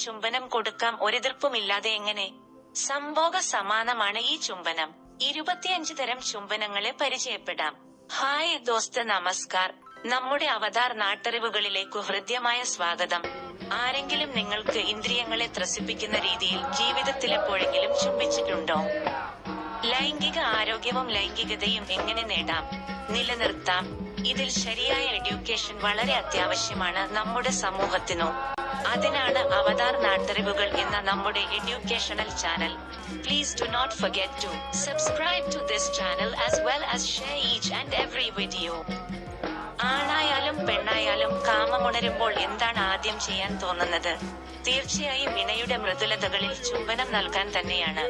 ചുംബനം കൊടുക്കാം ഒരെതിർപ്പുമില്ലാതെ എങ്ങനെ? സംഭോഗ സമാനമാണ് ഈ ചുംബനം. ഇരുപത്തിയഞ്ച് തരം ചുംബനങ്ങളെ പരിചയപ്പെടാം. ഹായ് ദോസ്ത് നമസ്കാർ. നമ്മുടെ അവതാർ നാട്ടറിവുകളിലേക്കു ഹൃദ്യമായ സ്വാഗതം. ആരെങ്കിലും നിങ്ങൾക്ക് ഇന്ദ്രിയങ്ങളെ ത്രസിപ്പിക്കുന്ന രീതിയിൽ ജീവിതത്തിലെപ്പോഴെങ്കിലും ചുംബിച്ചിട്ടുണ്ടോ? ലൈംഗിക ആരോഗ്യവും ലൈംഗികതയും എങ്ങനെ നേടാം? നിലനിർത്താം. ഇതിൽ ശരിയായ എഡ്യൂക്കേഷൻ വളരെ അത്യാവശ്യമാണ് നമ്മുടെ സമൂഹത്തിനു. അതിനാണ് അവതാർ നാട്ടറിവുകൾ എന്ന നമ്മുടെ educational channel. Please do not forget to subscribe to this channel as well as share each and every video ആണായാലും പെണ്ണായാലും കാമമുണരുമ്പോൾ എന്താണ് ആദ്യം ചെയ്യാൻ തോന്നുന്നത്? തീർച്ചയായും ഇണയുടെ മൃദുലതകളിൽ ചുംബനം നൽകാൻ തന്നെയാണ്.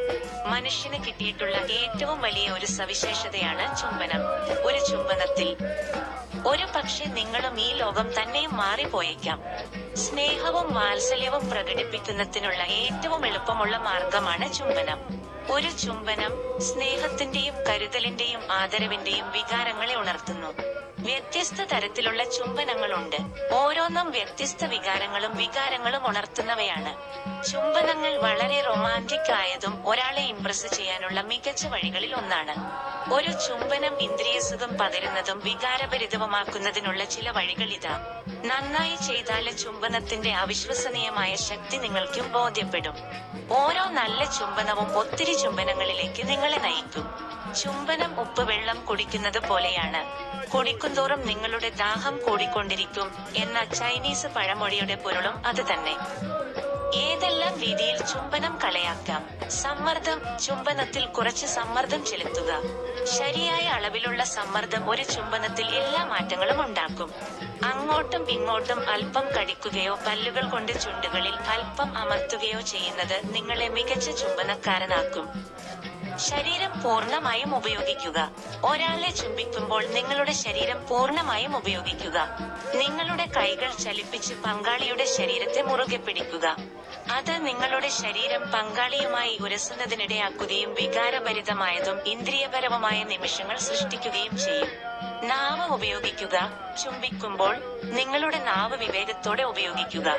മനുഷ്യന് കിട്ടിയിട്ടുള്ള ഏറ്റവും വലിയ ഒരു സവിശേഷതയാണ് ചുംബനം. ഒരു ചുംബനത്തിൽ ഒരു പക്ഷെ നിങ്ങളും ഈ ലോകം തന്നെയും മാറിപ്പോയേക്കാം. സ്നേഹവും വാത്സല്യവും പ്രകടിപ്പിക്കുന്നതിനുള്ള ഏറ്റവും എളുപ്പമുള്ള മാർഗമാണ് ചുംബനം. ഒരു ചുംബനം സ്നേഹത്തിന്റെയും കരുതലിന്റെയും ആദരവിന്റെയും വികാരങ്ങളെ ഉണർത്തുന്നു. വ്യത്യസ്ത തരത്തിലുള്ള ചുംബനങ്ങളുണ്ട്. ഓരോന്നും വ്യത്യസ്ത വികാരങ്ങളും വികാരങ്ങളും ഉണർത്തുന്നവയാണ്. ചുംബനങ്ങൾ വളരെ റൊമാന്റിക് ആയതും ഒരാളെ ഇംപ്രസ് ചെയ്യാനുള്ള മികച്ച വഴികളിൽ ഒന്നാണ്. ഒരു ചുംബനം ഇന്ദ്രിയസുഖം പകരുന്നതും വികാരഭരിതവുമാക്കുന്നതിനുള്ള ചില വഴികൾ ഇതാ. നന്നായി ചെയ്താൽ ചുംബനത്തിന്റെ അവിശ്വസനീയമായ ശക്തി നിങ്ങൾക്കും ബോധ്യപ്പെടും. ഓരോ നല്ല ചുംബനവും ഒത്തിരി ചുംബനങ്ങളിലേക്ക് നിങ്ങളെ നയിക്കും. ചുംബനം ഉപ്പ് വെള്ളം കുടിക്കുന്നത് പോലെയാണ്. കുടിക്കുന്തോറും നിങ്ങളുടെ ദാഹം കൂടിക്കൊണ്ടിരിക്കും എന്ന ചൈനീസ് പഴമൊഴിയുടെ പൊരുളും അത് തന്നെ. ഏതെല്ലാം രീതിയിൽ ചുംബനം കളയാക്കാം? സമ്മർദ്ദം ചുംബനത്തിൽ കുറച്ച് സമ്മർദ്ദം ചെലുത്തുക. ശരിയായ അളവിലുള്ള സമ്മർദ്ദം ഒരു ചുംബനത്തിൽ എല്ലാ മാറ്റങ്ങളും ഉണ്ടാക്കും. അങ്ങോട്ടും ഇങ്ങോട്ടും അല്പം കടിക്കുകയോ പല്ലുകൾ കൊണ്ട് ചുണ്ടുകളിൽ അല്പം അമർത്തുകയോ ചെയ്യുന്നത് നിങ്ങളെ മികച്ച ചുംബനക്കാരനാക്കും. ശരീരം പൂർണമായും ഉപയോഗിക്കുക. ഒരാളെ ചുംബിക്കുമ്പോൾ നിങ്ങളുടെ ശരീരം പൂർണമായും ഉപയോഗിക്കുക. നിങ്ങളുടെ കൈകൾ ചലിപ്പിച്ച് പങ്കാളിയുടെ ശരീരത്തെ മുറുകെ പിടിക്കുക. അത് നിങ്ങളുടെ ശരീരം പങ്കാളിയുമായി ഉരസുന്നതിനിടയാക്കുകയും വികാരഭരിതമായതും ഇന്ദ്രിയപരവുമായ നിമിഷങ്ങൾ സൃഷ്ടിക്കുകയും ചെയ്യും. നാവ് ഉപയോഗിക്കുക. ചുംബിക്കുമ്പോൾ നിങ്ങളുടെ നാവ് വിവേകത്തോടെ ഉപയോഗിക്കുക.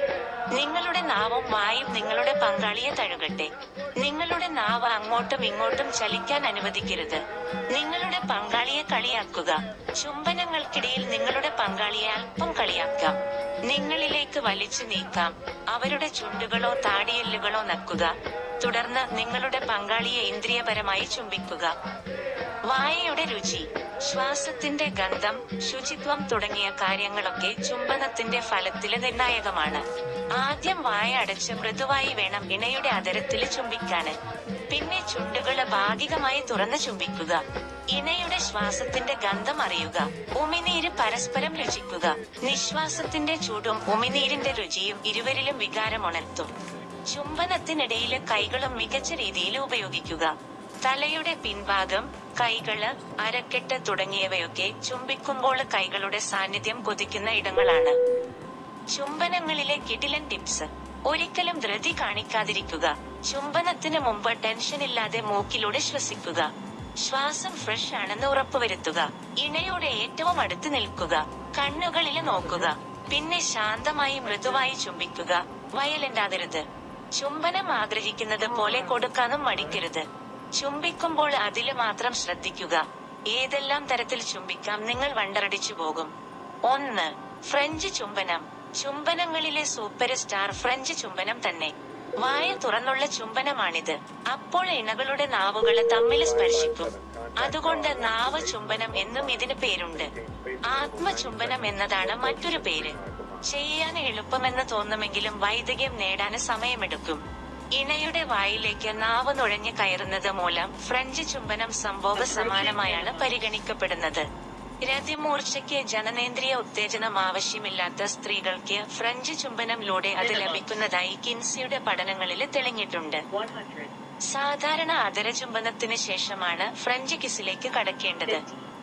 നിങ്ങളുടെ നാവും വായും നിങ്ങളുടെ പങ്കാളിയെ തഴുകട്ടെ. നിങ്ങളുടെ നാവ് അങ്ങോട്ടും ഇങ്ങോട്ടും ചലിക്കാൻ അനുവദിക്കരുത്. നിങ്ങളുടെ പങ്കാളിയെ കളിയാക്കുക. ചുംബനങ്ങൾക്കിടയിൽ നിങ്ങളുടെ പങ്കാളിയെ അല്പം കളിയാക്കാം. നിങ്ങളിലേക്ക് വലിച്ചു നീക്കാം. അവരുടെ ചുണ്ടുകളോ താടിയെല്ലുകളോ നക്കുക. തുടർന്ന് നിങ്ങളുടെ പങ്കാളിയെ ഇന്ദ്രിയപരമായി ചുംബിക്കുക. വായയുടെ രുചി. ശ്വാസത്തിന്റെ ഗന്ധം ശുചിത്വം തുടങ്ങിയ കാര്യങ്ങളൊക്കെ ചുംബനത്തിന്റെ ഫലത്തിൽ നിർണായകമാണ്. ആദ്യം വായ അടച്ച് മൃദുവായി വേണം ഇണയുടെ അതരത്തിൽ ചുംബിക്കാന്. പിന്നെ ചുണ്ടുകൾ ഭാഗികമായി തുറന്ന് ചുംബിക്കുക. ഇണയുടെ ശ്വാസത്തിന്റെ ഗന്ധം അറിയുക. ഉമിനീര് പരസ്പരം രുചിക്കുക. നിശ്വാസത്തിന്റെ ചൂടും ഉമിനീരിന്റെ രുചിയും ഇരുവരിലും വികാരമുണർത്തും. ചുംബനത്തിനിടയിൽ കൈകളും മികച്ച രീതിയിൽ ഉപയോഗിക്കുക. തലയുടെ പിൻഭാഗം കൈകൾ അരക്കെട്ട് തുടങ്ങിയവയൊക്കെ ചുംബിക്കുമ്പോൾ കൈകളുടെ സാന്നിധ്യം കൊതിക്കുന്ന ഇടങ്ങളാണ്. ചുംബനങ്ങളിലെ കിടിലൻ ടിപ്സ്. ഒരിക്കലും ധൃതി കാണിക്കാതിരിക്കുക. ചുംബനത്തിന് മുമ്പ് ടെൻഷൻ ഇല്ലാതെ മൂക്കിലൂടെ ശ്വസിക്കുക. ശ്വാസം ഫ്രഷ് ആണെന്ന് ഉറപ്പുവരുത്തുക. ഇണയോടെ ഏറ്റവും അടുത്ത് നിൽക്കുക. കണ്ണുകളിൽ നോക്കുക. പിന്നെ ശാന്തമായി മൃദുവായി ചുംബിക്കുക. വയലണ്ടാകരുത് ചുംബനം ആഗ്രഹിക്കുന്നത് പോലെ കൊടുക്കാനും മടിക്കരുത്. ചുംബിക്കുമ്പോൾ അതിൽ മാത്രം ശ്രദ്ധിക്കുക. ഏതെല്ലാം തരത്തിൽ ചുംബിക്കാം നിങ്ങൾ വണ്ടറടിച്ചു പോകും. ഒന്ന് ഫ്രഞ്ച് ചുംബനം. ചുംബനങ്ങളിലെ സൂപ്പർ സ്റ്റാർ ഫ്രഞ്ച് ചുംബനം തന്നെ. വായ തുറന്നുള്ള ചുംബനമാണിത്. അപ്പോൾ ഇണകളുടെ നാവുകൾ തമ്മിൽ സ്പർശിക്കും. അതുകൊണ്ട് നാവ് ചുംബനം എന്നും ഇതിന് പേരുണ്ട്. ആത്മചുംബനം എന്നതാണ് മറ്റൊരു പേര്. ചെയ്യാൻ എളുപ്പമെന്ന് തോന്നുമെങ്കിലും വൈദികം നേടാന് സമയമെടുക്കും. ഇണയുടെ വായിലേക്ക് നാവ് നുഴഞ്ഞു കയറുന്നത് മൂലം ഫ്രഞ്ച് ചുംബനം സംഭവ സമാനമായാണ് പരിഗണിക്കപ്പെടുന്നത്. രതിമൂർച്ചയ്ക്ക് ജനനേന്ദ്രിയ ഉത്തേജനം ആവശ്യമില്ലാത്ത സ്ത്രീകൾക്ക് ഫ്രഞ്ച് ചുംബനംലൂടെ അത് ലഭിക്കുന്നതായി കിൻസിയുടെ പഠനങ്ങളിൽ തെളിഞ്ഞിട്ടുണ്ട്. സാധാരണ അതരചുംബനത്തിന് ശേഷമാണ് ഫ്രഞ്ച് കിസിലേക്ക് കടക്കേണ്ടത്.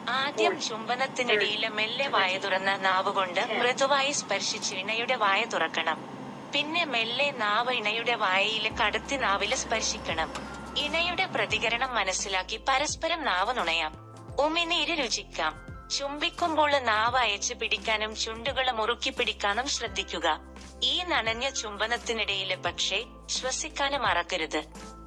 ആദ്യം ചുംബനത്തിനിടയിലെ മെല്ലെ വായ തുറന്ന നാവുകൊണ്ട് മൃദുവായി സ്പർശിച്ച് ഇണയുടെ വായ തുറക്കണം. പിന്നെ മെല്ലെ നാവ് ഇണയുടെ വായയിൽ കടത്തി നാവിൽ സ്പർശിക്കണം. ഇണയുടെ പ്രതികരണം മനസ്സിലാക്കി പരസ്പരം നാവ് നുണയാം. ഉമിനീര് രുചിക്കാം. ചുംബിക്കുമ്പോൾ നാവ് അയച്ചു പിടിക്കാനും ചുണ്ടുകൾ മുറുക്കി പിടിക്കാനും ശ്രദ്ധിക്കുക. ഈ നനഞ്ഞ ചുംബനത്തിനിടയിൽ പക്ഷേ ശ്വസിക്കാനും മറക്കരുത്.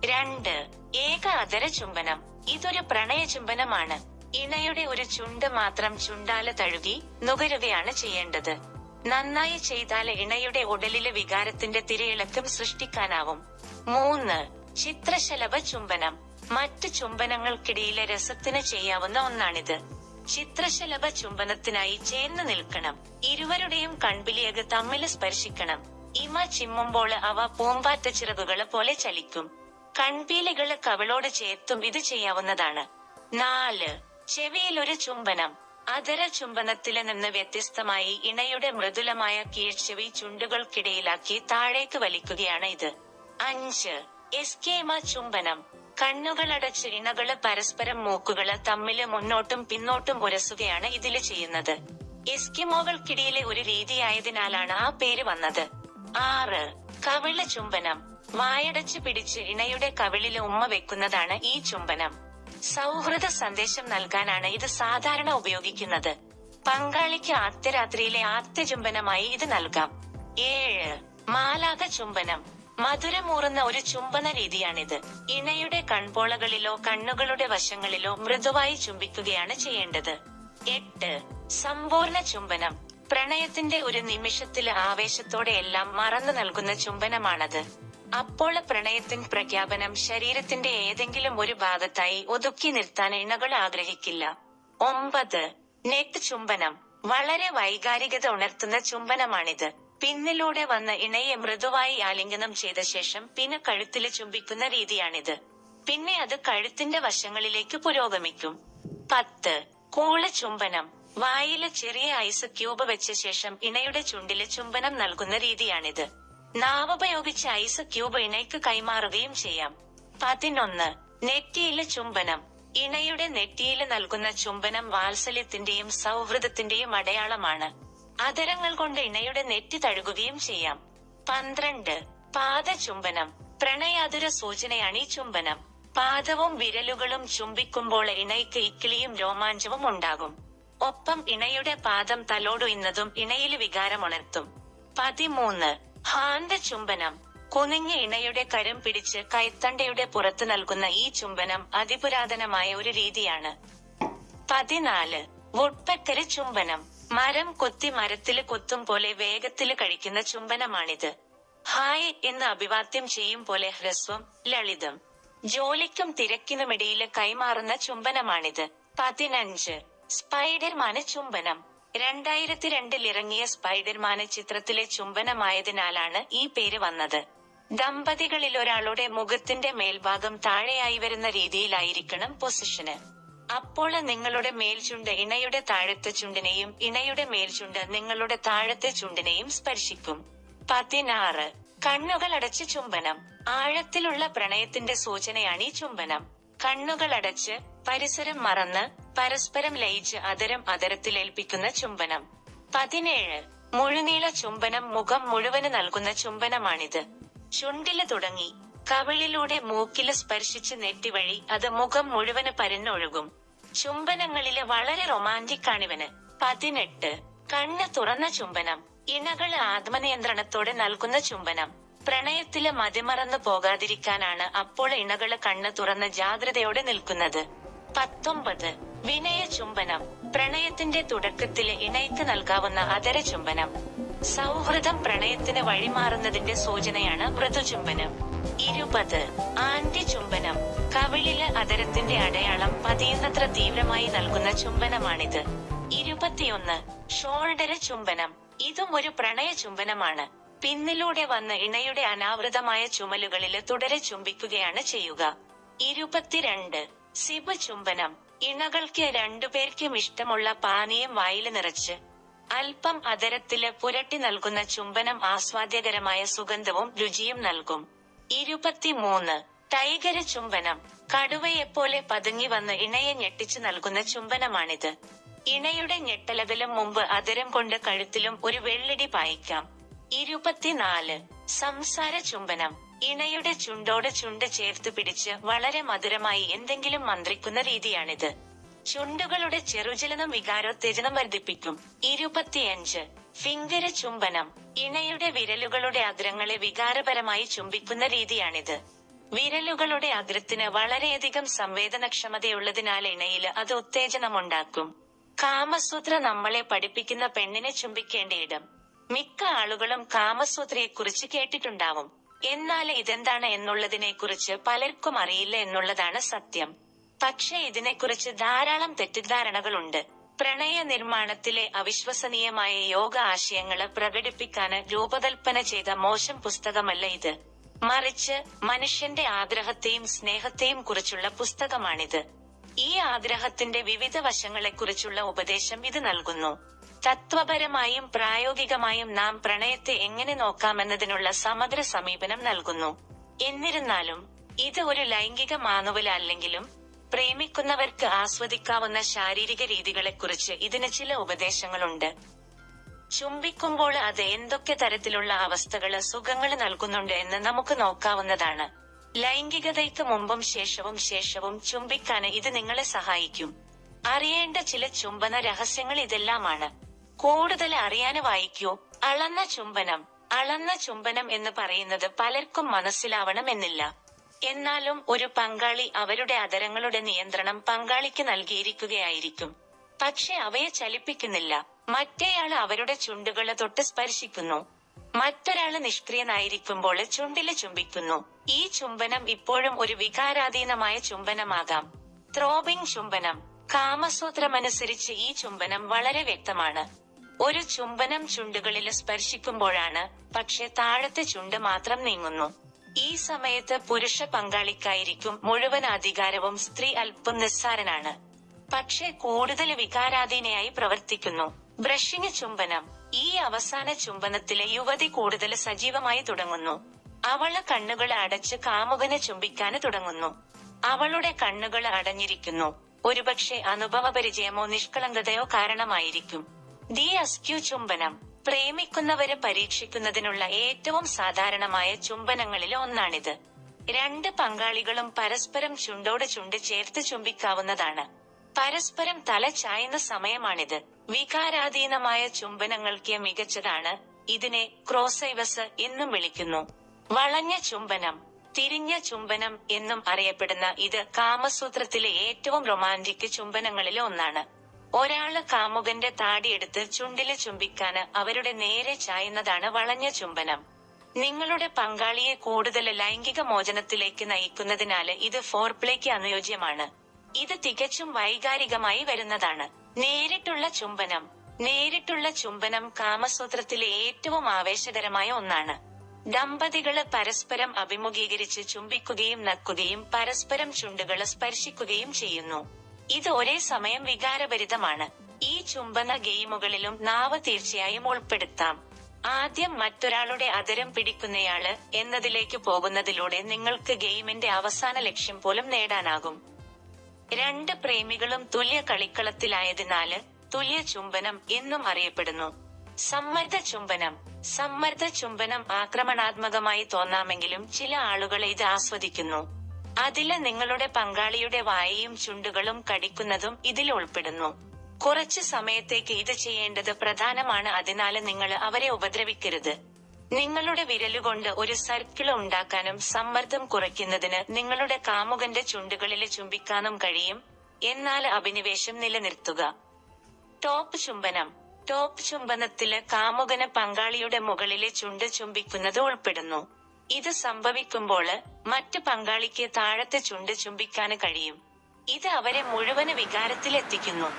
രണ്ട് ഏക അതര ചുംബനം. ഇതൊരു പ്രണയ ചുംബനമാണ്. ഇണയുടെ ഒരു ചുണ്ട് മാത്രം ചുണ്ടാല തഴുകി നുകരുകയാണ് ചെയ്യേണ്ടത്. നന്നായി ചെയ്താൽ ഇണയുടെ ഉടലിലെ വികാരത്തിന്റെ തിരയിളക്കം സൃഷ്ടിക്കാനാവും. മൂന്ന് ചിത്രശലഭ ചുംബനം. മറ്റ് ചുംബനങ്ങൾക്കിടയിലെ രസത്തിന് ചെയ്യാവുന്ന ഒന്നാണിത്. ചിത്രശലഭ ചുംബനത്തിനായി ചേർന്ന് നിൽക്കണം. ഇരുവരുടെയും കൺപിലിയക് തമ്മിൽ സ്പർശിക്കണം. ഇമ ചിമ്മുമ്പോൾ അവ പൂമ്പാറ്റ ചിറകുകളെ പോലെ ചലിക്കും. കൺപീലികൾ കവിളോട് ചേർത്തും ഇത് ചെയ്യാവുന്നതാണ്. നാല് ചെവിയിൽ ഒരു ചുംബനം. അതര ചുംബനത്തിൽ നിന്ന് വ്യത്യസ്തമായി ഇണയുടെ മൃദുലമായ കീഴ്ചെവി ചുണ്ടുകൾക്കിടയിലാക്കി താഴേക്ക് വലിക്കുകയാണ് ഇത്. അഞ്ച്. എസ്കേമ ചുംബനം. കണ്ണുകളടച്ച് ഇണകൾ പരസ്പരം മൂക്കുകൾ തമ്മിൽ മുന്നോട്ടും പിന്നോട്ടും ഉരസുകയാണ് ഇതിൽ ചെയ്യുന്നത്. എസ്കിമോകൾക്കിടയിലെ ഒരു രീതിയായതിനാലാണ് ആ പേര് വന്നത്. ആറ്. കവിള ചുംബനം വായടച്ച് പിടിച്ച് ഇണയുടെ കവിളിൽ ഉമ്മ വെക്കുന്നതാണ് ഈ ചുംബനം. സൗഹൃദ സന്ദേശം നൽകാനാണ് ഇത് സാധാരണ ഉപയോഗിക്കുന്നത്. പങ്കാളിക്ക് ആദ്യരാത്രിയിലെ ആദ്യ ചുംബനമായി ഇത് നൽകാം. ഏഴ് മാലാക ചുംബനം. മധുരമൂറുന്ന ഒരു ചുംബന രീതിയാണിത്. ഇണയുടെ കൺപോളകളിലോ കണ്ണുകളുടെ വശങ്ങളിലോ മൃദുവായി ചുംബിക്കുകയാണ് ചെയ്യേണ്ടത്. എട്ട് സമ്പൂർണ ചുംബനം. പ്രണയത്തിന്റെ ഒരു നിമിഷത്തിലെ ആവേശത്തോടെ എല്ലാം മറന്നു നൽകുന്ന ചുംബനമാണത്. അപ്പോൾ പ്രണയത്തിൻ പ്രഖ്യാപനം ശരീരത്തിന്റെ ഏതെങ്കിലും ഒരു ഭാഗത്തായി ഒതുക്കി നിർത്താൻ ഇണകൾ ആഗ്രഹിക്കില്ല. ഒമ്പത് നെറ്റ് ചുംബനം. വളരെ വൈകാരികത ഉണർത്തുന്ന ചുംബനമാണിത്. പിന്നിലൂടെ വന്ന ഇണയെ മൃദുവായി ആലിംഗനം ചെയ്ത ശേഷം പിന്നെ കഴുത്തിൽ ചുംബിക്കുന്ന രീതിയാണിത്. പിന്നെ അത് കഴുത്തിന്റെ വശങ്ങളിലേക്ക് പുരോഗമിക്കും. പത്ത് കൂള ചുംബനം. വായിൽ ചെറിയ ഐസ് ക്യൂബ് വെച്ച ശേഷം ഇണയുടെ ചുണ്ടിൽ ചുംബനം നൽകുന്ന രീതിയാണിത്. നാവുപയോഗിച്ച് ഐസ് ക്യൂബ് ഇണയ്ക്ക് കൈമാറുകയും ചെയ്യാം. പതിനൊന്ന്. നെറ്റിയിലെ ചുംബനം. ഇണയുടെ നെറ്റിയിൽ നൽകുന്ന ചുംബനം വാത്സല്യത്തിന്റെയും സൗഹൃദത്തിന്റെയും അടയാളമാണ്. അതരങ്ങൾ കൊണ്ട് ഇണയുടെ നെറ്റി തഴുകുകയും ചെയ്യാം. പന്ത്രണ്ട്. പാദചുംബനം. പ്രണയാതുര സൂചനയാണ് ഈ ചുംബനം. പാദവും വിരലുകളും ചുംബിക്കുമ്പോൾ ഇണയ്ക്ക് ഇക്കിളിയും രോമാഞ്ചവും ഉണ്ടാകും. ഒപ്പം ഇണയുടെ പാദം തലോടുന്നതും ഇണയിൽ വികാരമുണർത്തും പതിമൂന്ന്. ഹാന്ത ചുംബനം. കുനിഞ്ഞ ഇണയുടെ കരം പിടിച്ച് കൈത്തണ്ടയുടെ പുറത്ത് നൽകുന്ന ഈ ചുംബനം അതിപുരാതനമായ ഒരു രീതിയാണ്. പതിനാല്. വുഡ്പെക്കര് ചുംബനം. മരം കൊത്തി മരത്തിൽ കൊത്തും പോലെ വേഗത്തിൽ കഴിക്കുന്ന ചുംബനമാണിത്. ഹായ് എന്ന് അഭിവാദ്യം ചെയ്യും പോലെ ഹ്രസ്വം ലളിതം. ജോലിക്കും തിരക്കിനുമിടയിൽ കൈമാറുന്ന ചുംബനമാണിത്. പതിനഞ്ച്. സ്പൈഡർമാന് ചുംബനം. രണ്ടായിരത്തി രണ്ടിൽ ഇറങ്ങിയ സ്പൈഡർമാന് ചിത്രത്തിലെ ചുംബനമായതിനാലാണ് ഈ പേര് വന്നത്. ദമ്പതികളിൽ ഒരാളുടെ മുഖത്തിന്റെ മേൽഭാഗം താഴെയായി വരുന്ന രീതിയിലായിരിക്കണം പൊസിഷന്. അപ്പോൾ നിങ്ങളുടെ മേൽചുണ്ട് ഇണയുടെ താഴത്തെ ചുണ്ടിനെയും ഇണയുടെ മേൽചുണ്ട് നിങ്ങളുടെ താഴത്തെ ചുണ്ടിനെയും സ്പർശിക്കും. പതിനാറ്. കണ്ണുകൾ അടച്ച് ചുംബനം. ആഴത്തിലുള്ള പ്രണയത്തിന്റെ സൂചനയാണ് ഈ ചുംബനം. കണ്ണുകൾ അടച്ച് പരിസരം മറന്ന് പരസ്പരം ലയിച്ച് അതരം അതരത്തിലേൽപ്പിക്കുന്ന ചുംബനം. പതിനേഴ്. മുഴുനീള ചുംബനം മുഖം മുഴുവൻ നൽകുന്ന ചുംബനമാണിത്. ചുണ്ടിൽ തുടങ്ങി കവിളിലൂടെ മൂക്കിൽ സ്പർശിച്ച് നെറ്റിവഴി അത് മുഖം മുഴുവൻ പരന്നൊഴുകും. ചുംബനങ്ങളിൽ വളരെ റൊമാന്റിക് ആണിവന്. പതിനെട്ട്. കണ്ണ് തുറന്ന ചുംബനം ഇണകൾ ആത്മനിയന്ത്രണത്തോടെ നൽകുന്ന ചുംബനം. പ്രണയത്തിൽ മതിമറന്നു പോകാതിരിക്കാനാണ് അപ്പോൾ ഇണകൾ കണ്ണ് തുറന്ന് ജാഗ്രതയോടെ നിൽക്കുന്നത്. പത്തൊമ്പത്. വിനയ ചുംബനം പ്രണയത്തിന്റെ തുടക്കത്തിൽ ഇണയ്ക്ക് നൽകാവുന്ന അതര ചുംബനം സൗഹൃദം പ്രണയത്തിന് വഴിമാറുന്നതിന്റെ സൂചനയാണ് മൃദുചുംബനം. ഇരുപത്. ആന്റി ചുംബനം കവിളിൽ അതരത്തിന്റെ അടയാളം പതിയുന്നത്ര തീവ്രമായി നൽകുന്ന ചുംബനമാണിത്. ഇരുപത്തിയൊന്ന്. ഷോൾഡര ചുംബനം ഇതും ഒരു പ്രണയ ചുംബനമാണ് പിന്നിലൂടെ വന്ന് ഇണയുടെ അനാവൃതമായ ചുമലുകളിൽ തുടരെ ചുംബിക്കുകയാണ് ചെയ്യുക. ഇരുപത്തിരണ്ട്. സിബ ചുംബനം ഇണകൾക്ക് രണ്ടുപേർക്കും ഇഷ്ടമുള്ള പാനീയം വായിൽ നിറച്ച്. അല്പം അതരത്തിൽ പുരട്ടി നൽകുന്ന ചുംബനം ആസ്വാദ്യകരമായ സുഗന്ധവും രുചിയും നൽകും. ഇരുപത്തിമൂന്ന്. ടൈഗര ചുംബനം. കടുവയെപ്പോലെ പതുങ്ങി വന്ന് ഇണയെ ഞെട്ടിച്ചു നൽകുന്ന ചുംബനമാണിത്. ഇണയുടെ ഞെട്ടലകലും മുമ്പ് അതരം കൊണ്ട് കഴുത്തിലും ഒരു വെള്ളിടി പായിക്കാം. ഇരുപത്തിനാല്. സംസാര ചുംബനം. ഇണയുടെ ചുണ്ടോട് ചുണ്ട് ചേർത്ത് പിടിച്ച് വളരെ മധുരമായി എന്തെങ്കിലും മന്ത്രിക്കുന്ന രീതിയാണിത്. ചുണ്ടുകളുടെ ചെറുചലനം വികാരോത്തേജനം വർദ്ധിപ്പിക്കും. ഇരുപത്തിയഞ്ച്. ഫിംഗര ചുംബനം. ഇണയുടെ വിരലുകളുടെ അഗ്രങ്ങളെ വികാരപരമായി ചുംബിക്കുന്ന രീതിയാണിത്. വിരലുകളുടെ അഗ്രത്തിന് വളരെയധികം സംവേദനക്ഷമതയുള്ളതിനാൽ ഇണയിൽ അത് ഉത്തേജനമുണ്ടാക്കും. കാമസൂത്ര നമ്മളെ പഠിപ്പിക്കുന്ന പെണ്ണിനെ ചുംബിക്കേണ്ട ഇടം. മിക്ക ആളുകളും കാമസൂത്രയെക്കുറിച്ച് കേട്ടിട്ടുണ്ടാവും. എന്നാൽ ഇതെന്താണ് എന്നുള്ളതിനെക്കുറിച്ച് പലർക്കും അറിയില്ല എന്നുള്ളതാണ് സത്യം. പക്ഷെ ഇതിനെക്കുറിച്ച് ധാരാളം തെറ്റിദ്ധാരണകളുണ്ട്. പ്രണയ നിർമ്മാണത്തിലെ അവിശ്വസനീയമായ യോഗ ആശയങ്ങൾ പ്രകടിപ്പിക്കാന് രൂപകൽപ്പന ചെയ്ത മോശം പുസ്തകമല്ല ഇത്. മറിച്ച് മനുഷ്യന്റെ ആഗ്രഹത്തെയും സ്നേഹത്തെയും കുറിച്ചുള്ള പുസ്തകമാണിത്. ഈ ആഗ്രഹത്തിന്റെ വിവിധ വശങ്ങളെക്കുറിച്ചുള്ള ഉപദേശം ഇത് നൽകുന്നു. തത്വപരമായും പ്രായോഗികമായും നാം പ്രണയത്തെ എങ്ങനെ നോക്കാമെന്നതിനുള്ള സമഗ്ര സമീപനം നൽകുന്നു. എന്നിരുന്നാലും ഇത് ഒരു ലൈംഗിക മാനുവലല്ലെങ്കിലും പ്രേമിക്കുന്നവർക്ക് ആസ്വദിക്കാവുന്ന ശാരീരിക രീതികളെക്കുറിച്ച് ഇതിന് ചില ഉപദേശങ്ങളുണ്ട്. ചുംബിക്കുമ്പോൾ അത് എന്തൊക്കെ തരത്തിലുള്ള അവസ്ഥകൾ സുഖങ്ങൾ നൽകുന്നുണ്ട് എന്ന് നമുക്ക് നോക്കാവുന്നതാണ്. ലൈംഗികതയ്ക്ക് മുമ്പും ശേഷവും ശേഷവും ചുംബിക്കാന് ഇത് നിങ്ങളെ സഹായിക്കും. അറിയേണ്ട ചില ചുംബന രഹസ്യങ്ങൾ ഇതെല്ലാമാണ്. കൂടുതൽ അറിയാന് വായിക്കൂ. അളന്ന ചുംബനം. അളന്ന ചുംബനം എന്ന് പറയുന്നത് പലർക്കും മനസ്സിലാവണമെന്നില്ല. എന്നാലും ഒരു പങ്കാളി അവരുടെ അതരങ്ങളുടെ നിയന്ത്രണം പങ്കാളിക്ക് നൽകിയിരിക്കുകയായിരിക്കും. പക്ഷെ അവയെ ചലിപ്പിക്കുന്നില്ല. മറ്റേയാൾ അവരുടെ ചുണ്ടുകളെ തൊട്ട് സ്പർശിക്കുന്നു. മറ്റൊരാൾ നിഷ്ക്രിയനായിരിക്കുമ്പോൾ ചുണ്ടിൽ ചുംബിക്കുന്നു. ഈ ചുംബനം ഇപ്പോഴും ഒരു വികാരാധീനമായ ചുംബനമാകാം. ത്രോബിംഗ് ചുംബനം. കാമസൂത്രമനുസരിച്ച് ഈ ചുംബനം വളരെ വ്യക്തമാണ്. ഒരു ചുംബനം ചുണ്ടുകളിൽ സ്പർശിക്കുമ്പോഴാണ് പക്ഷെ താഴത്തെ ചുണ്ട് മാത്രം നീങ്ങുന്നു. ഈ സമയത്ത് പുരുഷ പങ്കാളിക്കായിരിക്കും മുഴുവൻ അധികാരവും സ്ത്രീ അല്പം നിസ്സാരനാണ്. പക്ഷെ കൂടുതൽ വികാരാധീനയായി പ്രവർത്തിക്കുന്നു. ബ്രഷിങ് ചുംബനം. ഈ അവസാന ചുംബനത്തിലെ യുവതി കൂടുതൽ സജീവമായി തുടങ്ങുന്നു. അവൾ കണ്ണുകൾ അടച്ച് കാമുകനെ ചുംബിക്കാന് തുടങ്ങുന്നു. അവളുടെ കണ്ണുകൾ അടഞ്ഞിരിക്കുന്നു. ഒരുപക്ഷെ അനുഭവപരിചയമോ നിഷ്കളങ്കതയോ കാരണമായിരിക്കും. ദി അസ്ക്യു ചുംബനം. പ്രേമിക്കുന്നവരെ പരീക്ഷിക്കുന്നതിനുള്ള ഏറ്റവും സാധാരണമായ ചുംബനങ്ങളിൽ ഒന്നാണിത്. രണ്ട് പങ്കാളികളും പരസ്പരം ചുണ്ടോട് ചുണ്ട് ചേർത്ത് ചുംബിക്കാവുന്നതാണ്. പരസ്പരം തല ചായുന്ന സമയമാണിത്. വികാരാധീനമായ ചുംബനങ്ങൾക്ക് മികച്ചതാണ്. ഇതിനെ ക്രോസൈവസ് എന്നും വിളിക്കുന്നു. വളഞ്ഞ ചുംബനം തിരിഞ്ഞ ചുംബനം എന്നും അറിയപ്പെടുന്ന ഇത് കാമസൂത്രത്തിലെ ഏറ്റവും റൊമാന്റിക് ചുംബനങ്ങളിലെ ഒന്നാണ്. ഒരാൾ കാമുകന്റെ താടിയെടുത്ത് ചുണ്ടിൽ ചുംബിക്കാന് അവരുടെ നേരെ ചായുന്നതാണ് വളഞ്ഞ ചുംബനം. നിങ്ങളുടെ പങ്കാളിയെ കൂടുതൽ ലൈംഗിക മോചനത്തിലേക്ക് നയിക്കുന്നതിനാല് ഇത് ഫോർപ്ലേക്ക് അനുയോജ്യമാണ്. ഇത് തികച്ചും വൈകാരികമായി വരുന്നതാണ്. നേരിട്ടുള്ള ചുംബനം. നേരിട്ടുള്ള ചുംബനം കാമസൂത്രത്തിലെ ഏറ്റവും ആവേശകരമായ ഒന്നാണ്. ദമ്പതികൾ പരസ്പരം അഭിമുഖീകരിച്ച് ചുംബിക്കുകയും നക്കുകയും പരസ്പരം ചുണ്ടുകൾ സ്പർശിക്കുകയും ചെയ്യുന്നു. ഇത് ഒരേ സമയം വികാരഭരിതമാണ്. ഈ ചുംബന ഗെയിമുകളിലും നാവ് തീർച്ചയായും ഉൾപ്പെടുത്താം. ആദ്യം മറ്റൊരാളുടെ അതരം പിടിക്കുന്നയാൾ എന്നതിലേക്ക് പോകുന്നതിലൂടെ നിങ്ങൾക്ക് ഗെയിമിന്റെ അവസാന ലക്ഷ്യം പോലും നേടാനാകും. രണ്ട് പ്രേമികളും തുല്യ കളിക്കളത്തിലായതിനാല് തുല്യ ചുംബനം എന്നും അറിയപ്പെടുന്നു. സമ്മർദ്ദ ചുംബനം. സമ്മർദ്ദ ചുംബനം ആക്രമണാത്മകമായി തോന്നാമെങ്കിലും ചില ആളുകളെ ഇത് ആസ്വദിക്കുന്നു. അതിൽ നിങ്ങളുടെ പങ്കാളിയുടെ വായയും ചുണ്ടുകളും കടിക്കുന്നതും ഇതിൽ ഉൾപ്പെടുന്നു. കുറച്ച് സമയത്തേക്ക് ഇത് ചെയ്യേണ്ടത് പ്രധാനമാണ്. അതിനാൽ നിങ്ങൾ അവരെ ഉപദ്രവിക്കരുത്. നിങ്ങളുടെ വിരലുകൊണ്ട് ഒരു സർക്കിൾ ഉണ്ടാക്കാനും സമ്മർദ്ദം കുറയ്ക്കുന്നതിന് നിങ്ങളുടെ കാമുകന്റെ ചുണ്ടുകളിൽ ചുംബിക്കാനും കഴിയും. എന്നാൽ അഭിനിവേശം നിലനിർത്തുക. ടോപ്പ് ചുംബനം. ടോപ്പ് ചുംബനത്തിൽ കാമുകന് പങ്കാളിയുടെ മുകളിലെ ചുണ്ട് ചുംബിക്കുന്നത് ഉൾപ്പെടുന്നു. ഇത് സംഭവിക്കുമ്പോൾ മറ്റ് പങ്കാളിക്ക് താഴത്തെ ചുണ്ട് ചുംബിക്കാൻ കഴിയും. ഇത് അവരെ മുഴുവൻ വികാരത്തിലെത്തിക്കുന്നു.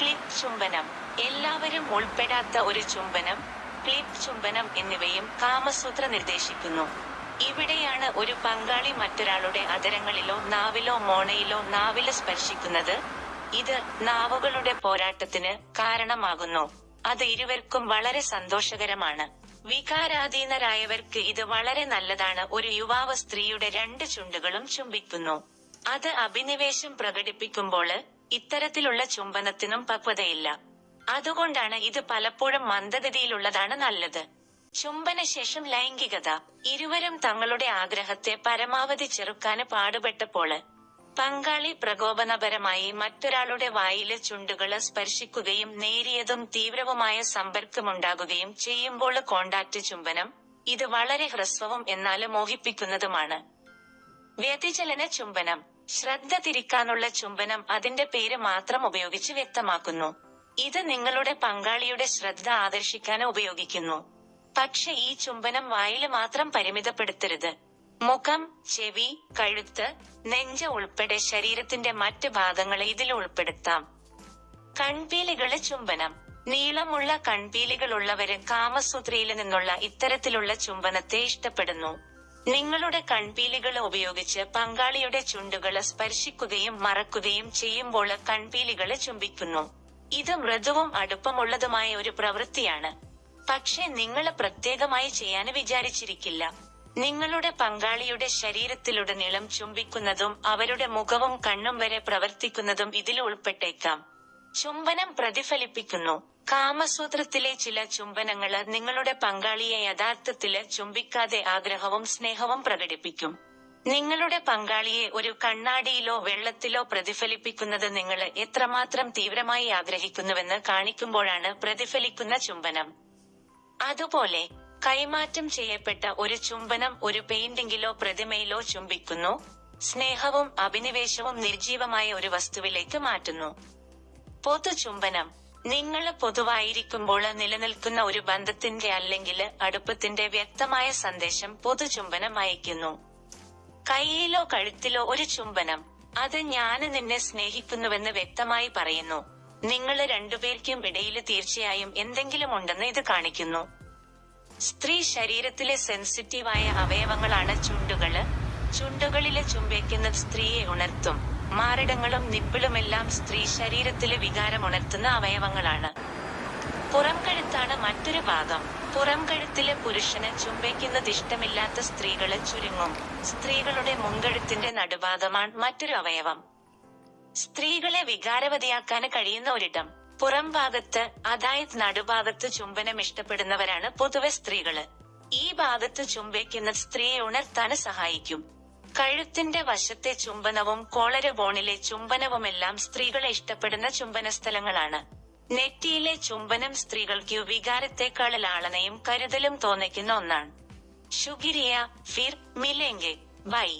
ക്ലിപ്പ് ചുംബനം. എല്ലാവരും ഉൾപ്പെടാത്ത ഒരു ചുംബനം ക്ലിപ്പ് ചുംബനം എന്നിവയും കാമസൂത്ര നിർദ്ദേശിക്കുന്നു. ഇവിടെയാണ് ഒരു പങ്കാളി മറ്റൊരാളുടെ അതരങ്ങളിലോ നാവിലോ മോണയിലോ നാവിൽ സ്പർശിക്കുന്നത്. ഇത് നാവുകളുടെ പോരാട്ടത്തിന് കാരണമാകുന്നു. അത് ഇരുവർക്കും വളരെ സന്തോഷകരമാണ്. വികാരാധീനരായവർക്ക് ഇത് വളരെ നല്ലതാണ്. ഒരു യുവാവ് സ്ത്രീയുടെ രണ്ട് ചുണ്ടുകളും ചുംബിക്കുന്നു. അത് അഭിനിവേശം പ്രകടിപ്പിക്കുമ്പോൾ ഇത്തരത്തിലുള്ള ചുംബനത്തിനും പക്വതയില്ല. അതുകൊണ്ടാണ് ഇത് പലപ്പോഴും മന്ദഗതിയിലുള്ളതാണ് നല്ലത്. ചുംബനശേഷം ലൈംഗികത. ഇരുവരും തങ്ങളുടെ ആഗ്രഹത്തെ പരമാവധി ചെറുക്കാന് പാടുപെട്ടപ്പോൾ പങ്കാളി പ്രകോപനപരമായി മറ്റൊരാളുടെ വായിലെ ചുണ്ടുകൾ സ്പർശിക്കുകയും നേരിയതും തീവ്രവുമായ സമ്പർക്കമുണ്ടാകുകയും ചെയ്യുമ്പോൾ കോണ്ടാക്ട് ചുംബനം ഇത് വളരെ ഹ്രസ്വവും എന്നാൽ മോഹിപ്പിക്കുന്നതുമാണ്. വ്യതിചലന ചുംബനം ശ്രദ്ധ തിരിക്കാനുള്ള ചുംബനം അതിന്റെ പേര് മാത്രം ഉപയോഗിച്ച് വ്യക്തമാക്കുന്നു. ഇത് നിങ്ങളുടെ പങ്കാളിയുടെ ശ്രദ്ധ ആകർഷിക്കാൻ ഉപയോഗിക്കുന്നു. പക്ഷെ ഈ ചുംബനം വായിൽ മാത്രം പരിമിതപ്പെടുത്തരുത്. മുഖം ചെവി കഴുത്ത് നെഞ്ച് ഉൾപ്പെടെ ശരീരത്തിന്റെ മറ്റ് ഭാഗങ്ങളെ ഇതിൽ ഉൾപ്പെടുത്താം. കൺപീലികളെ ചുംബനം. നീളമുള്ള കൺപീലികളുള്ളവര് കാമസൂത്രയിൽ നിന്നുള്ള ഇത്തരത്തിലുള്ള ചുംബനത്തെ ഇഷ്ടപ്പെടുന്നു. നിങ്ങളുടെ കൺപീലികൾ ഉപയോഗിച്ച് പങ്കാളിയുടെ ചുണ്ടുകൾ സ്പർശിക്കുകയും മറക്കുകയും ചെയ്യുമ്പോൾ കൺപീലികളെ ചുംബിക്കുന്നു. ഇത് മൃദുവും അടുപ്പമുള്ളതുമായ ഒരു പ്രവൃത്തിയാണ്. പക്ഷെ നിങ്ങൾ പ്രത്യേകമായി ചെയ്യാൻ വിചാരിച്ചിരിക്കില്ല. നിങ്ങളുടെ പങ്കാളിയുടെ ശരീരത്തിലുടനീളം ചുംബിക്കുന്നതും അവരുടെ മുഖവും കണ്ണും വരെ പ്രവർത്തിക്കുന്നതും ഇതിൽ ഉൾപ്പെട്ടേക്കാം. ചുംബനം പ്രതിഫലിപ്പിക്കുന്നു. കാമസൂത്രത്തിലെ ചില ചുംബനങ്ങൾ നിങ്ങളുടെ പങ്കാളിയെ യഥാർത്ഥത്തിൽ ചുംബിക്കാതെ ആഗ്രഹവും സ്നേഹവും പ്രകടിപ്പിക്കും. നിങ്ങളുടെ പങ്കാളിയെ ഒരു കണ്ണാടിയിലോ വെള്ളത്തിലോ പ്രതിഫലിപ്പിക്കുന്നത് നിങ്ങൾ എത്രമാത്രം തീവ്രമായി ആഗ്രഹിക്കുന്നുവെന്ന് കാണിക്കുമ്പോഴാണ് പ്രതിഫലിക്കുന്ന ചുംബനം. അതുപോലെ കൈമാറ്റം ചെയ്യപ്പെട്ട ഒരു ചുംബനം ഒരു പെയിന്റിംഗിലോ പ്രതിമയിലോ ചുംബിക്കുന്നു. സ്നേഹവും അഭിനിവേശവും നിർജീവമായ ഒരു വസ്തുവിലേക്ക് മാറ്റുന്നു. പൊതു ചുംബനം. നിങ്ങൾ പൊതുവായിരിക്കുമ്പോൾ നിലനിൽക്കുന്ന ഒരു ബന്ധത്തിന്റെ അല്ലെങ്കിൽ അടുപ്പത്തിന്റെ വ്യക്തമായ സന്ദേശം പൊതുചുംബനം അയക്കുന്നു കൈയിലോ കഴുത്തിലോ ഒരു ചുംബനം. അത് ഞാൻ നിന്നെ സ്നേഹിക്കുന്നുവെന്ന് വ്യക്തമായി പറയുന്നു. നിങ്ങൾ രണ്ടുപേർക്കും ഇടയിൽ തീർച്ചയായും എന്തെങ്കിലും ഉണ്ടെന്ന് ഇത് കാണിക്കുന്നു. സ്ത്രീ ശരീരത്തിലെ സെൻസിറ്റീവായ അവയവങ്ങളാണ് ചുണ്ടുകൾ. ചുണ്ടുകളിലെ ചുംബിക്കുന്നത് സ്ത്രീയെ ഉണർത്തും. മാറിടങ്ങളും നിപ്പിളുമെല്ലാം സ്ത്രീ ശരീരത്തിലെ വികാരം ഉണർത്തുന്ന അവയവങ്ങളാണ്. പുറംകഴുത്താണ് മറ്റൊരു ഭാഗം. പുറംകഴുത്തിലെ പുരുഷന് ചുംബിക്കുന്നത് ഇഷ്ടമില്ലാത്ത സ്ത്രീകൾ ചുരുങ്ങും. സ്ത്രീകളുടെ മുൻകഴുത്തിന്റെ നടുഭാഗമാണ് മറ്റൊരു അവയവം. സ്ത്രീകളെ വികാരവതിയാക്കാൻ കഴിയുന്ന ഒരിടം. പുറം ഭാഗത്ത് അതായത് നടുഭാഗത്ത് ചുംബനം ഇഷ്ടപ്പെടുന്നവരാണ് പൊതുവെ സ്ത്രീകൾ. ഈ ഭാഗത്ത് ചുംബിക്കുന്ന സ്ത്രീയെ ഉണർത്താൻ സഹായിക്കും. കഴുത്തിന്റെ വശത്തെ ചുംബനവും കോളര ബോണിലെ ചുംബനവുമെല്ലാം സ്ത്രീകളെ ഇഷ്ടപ്പെടുന്ന ചുംബന സ്ഥലങ്ങളാണ്. നെറ്റിയിലെ ചുംബനം സ്ത്രീകൾക്ക് വികാരത്തെക്കാൾ ലാളനയും കരുതലും തോന്നിക്കുന്ന ഒന്നാണ്. ഷുഗിരിയ ഫിർ മിലെങ്കെ ബൈ